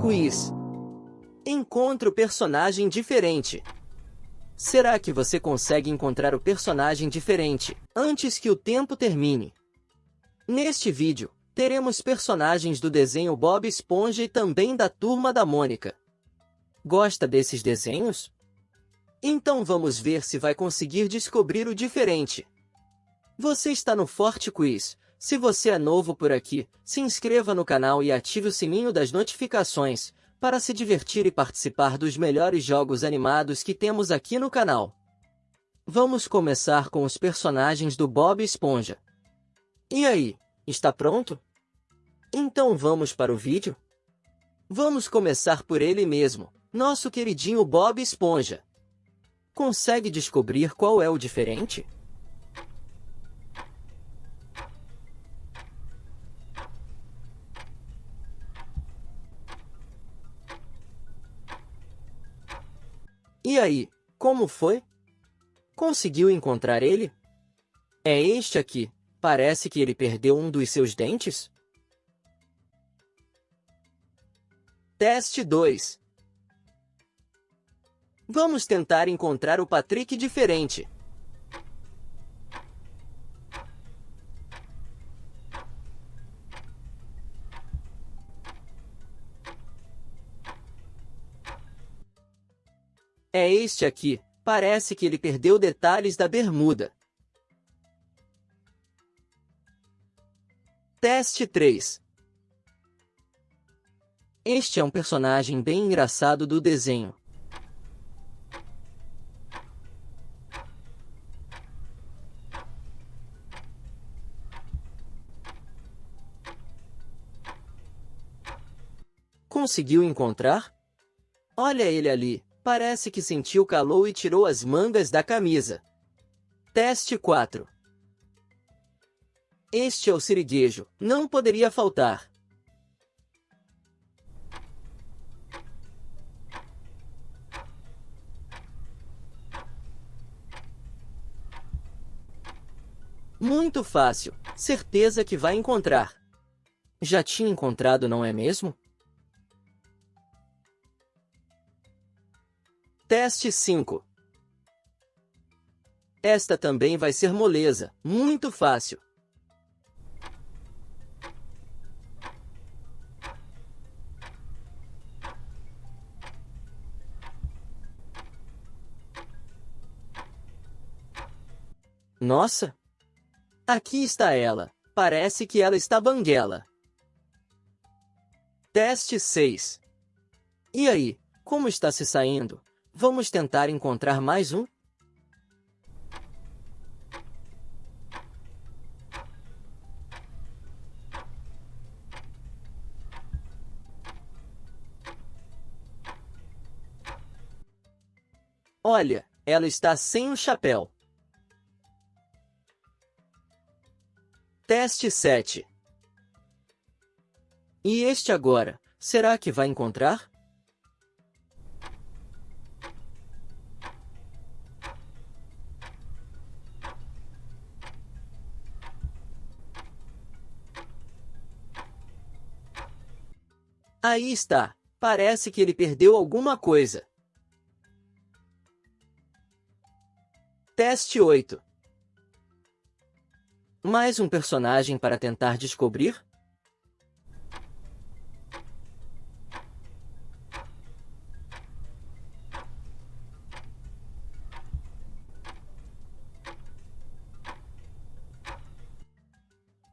Quiz. Encontre o personagem diferente. Será que você consegue encontrar o personagem diferente antes que o tempo termine? Neste vídeo, teremos personagens do desenho Bob Esponja e também da Turma da Mônica. Gosta desses desenhos? Então vamos ver se vai conseguir descobrir o diferente. Você está no Forte Quiz. Se você é novo por aqui, se inscreva no canal e ative o sininho das notificações, para se divertir e participar dos melhores jogos animados que temos aqui no canal. Vamos começar com os personagens do Bob Esponja. E aí, está pronto? Então vamos para o vídeo? Vamos começar por ele mesmo, nosso queridinho Bob Esponja. Consegue descobrir qual é o diferente? E aí, como foi? Conseguiu encontrar ele? É este aqui. Parece que ele perdeu um dos seus dentes? Teste 2 Vamos tentar encontrar o Patrick diferente. É este aqui. Parece que ele perdeu detalhes da bermuda. Teste 3 Este é um personagem bem engraçado do desenho. Conseguiu encontrar? Olha ele ali, parece que sentiu calor e tirou as mangas da camisa. Teste 4 Este é o siriguejo, não poderia faltar. Muito fácil, certeza que vai encontrar. Já tinha encontrado, não é mesmo? Teste 5 Esta também vai ser moleza, muito fácil. Nossa! Aqui está ela. Parece que ela está banguela. Teste 6 E aí, como está se saindo? Vamos tentar encontrar mais um? Olha, ela está sem o chapéu. Teste 7. E este agora, será que vai encontrar? Aí está. Parece que ele perdeu alguma coisa. Teste 8. Mais um personagem para tentar descobrir?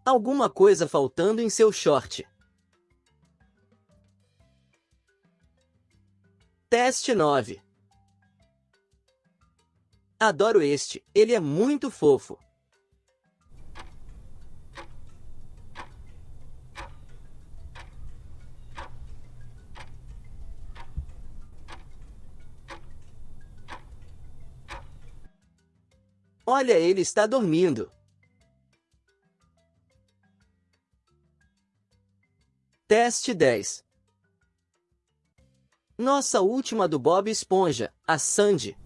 Alguma coisa faltando em seu short. Teste 9 Adoro este, ele é muito fofo. Olha, ele está dormindo. Teste 10 nossa última do Bob Esponja, a Sandy.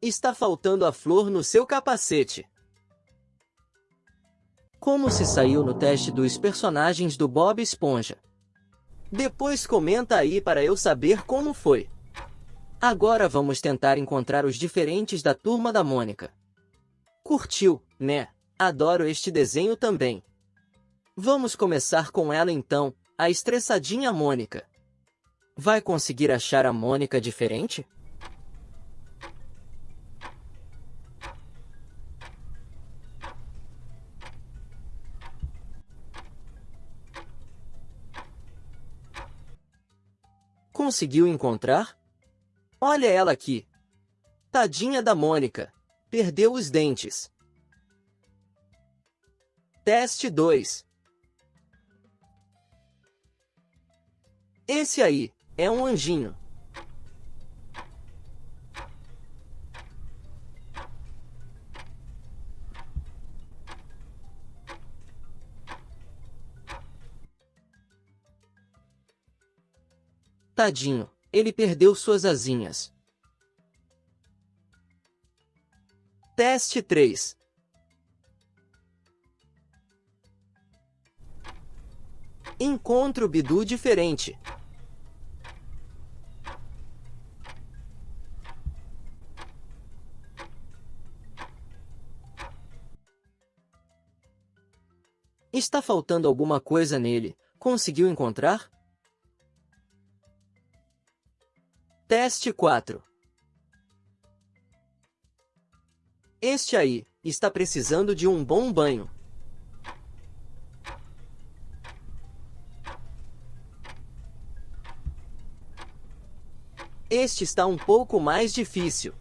Está faltando a flor no seu capacete. Como se saiu no teste dos personagens do Bob Esponja? Depois comenta aí para eu saber como foi. Agora vamos tentar encontrar os diferentes da Turma da Mônica. Curtiu, né? Adoro este desenho também. Vamos começar com ela então, a estressadinha Mônica. Vai conseguir achar a Mônica diferente? Conseguiu encontrar? Olha ela aqui. Tadinha da Mônica. Perdeu os dentes. Teste 2. Esse aí é um anjinho. Tadinho, ele perdeu suas asinhas. Teste 3 Encontro Bidu diferente. Está faltando alguma coisa nele. Conseguiu encontrar? Teste 4. Este aí, está precisando de um bom banho. Este está um pouco mais difícil.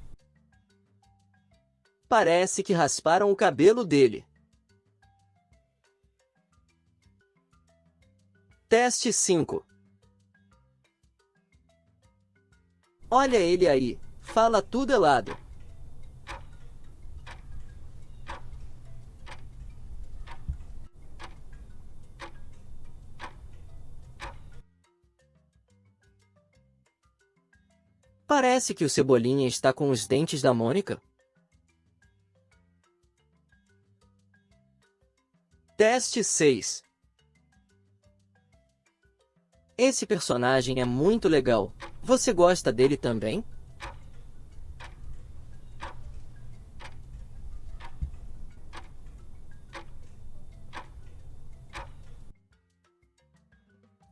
Parece que rasparam o cabelo dele. Teste 5 Olha ele aí, fala tudo elado. Parece que o Cebolinha está com os dentes da Mônica. Teste 6 Esse personagem é muito legal. Você gosta dele também?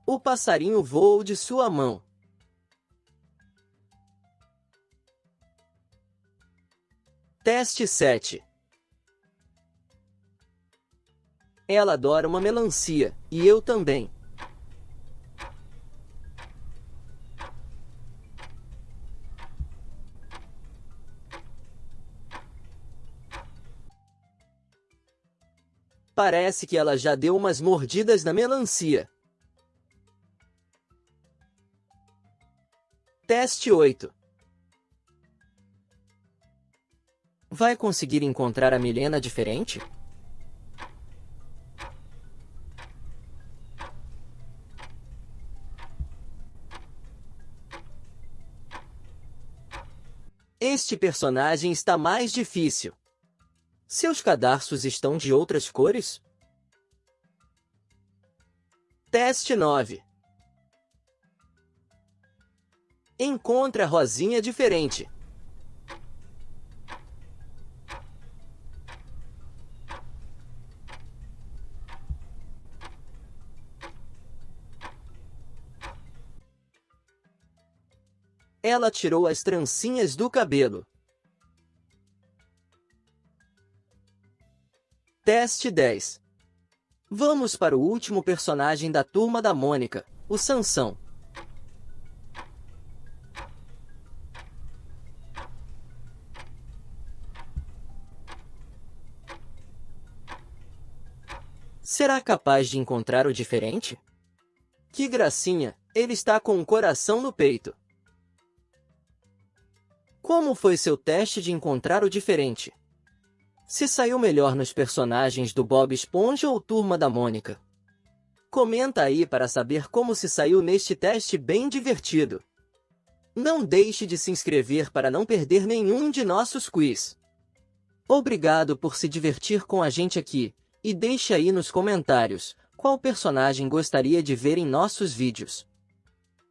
O passarinho voou de sua mão. Teste 7 Ela adora uma melancia, e eu também. Parece que ela já deu umas mordidas na melancia. Teste 8 Vai conseguir encontrar a Milena diferente? Este personagem está mais difícil. Seus cadarços estão de outras cores? Teste 9. Encontre a rosinha diferente. Ela tirou as trancinhas do cabelo. Teste 10. Vamos para o último personagem da Turma da Mônica, o Sansão. Será capaz de encontrar o diferente? Que gracinha, ele está com um coração no peito. Como foi seu teste de encontrar o diferente? Se saiu melhor nos personagens do Bob Esponja ou Turma da Mônica? Comenta aí para saber como se saiu neste teste bem divertido. Não deixe de se inscrever para não perder nenhum de nossos quiz. Obrigado por se divertir com a gente aqui, e deixe aí nos comentários qual personagem gostaria de ver em nossos vídeos.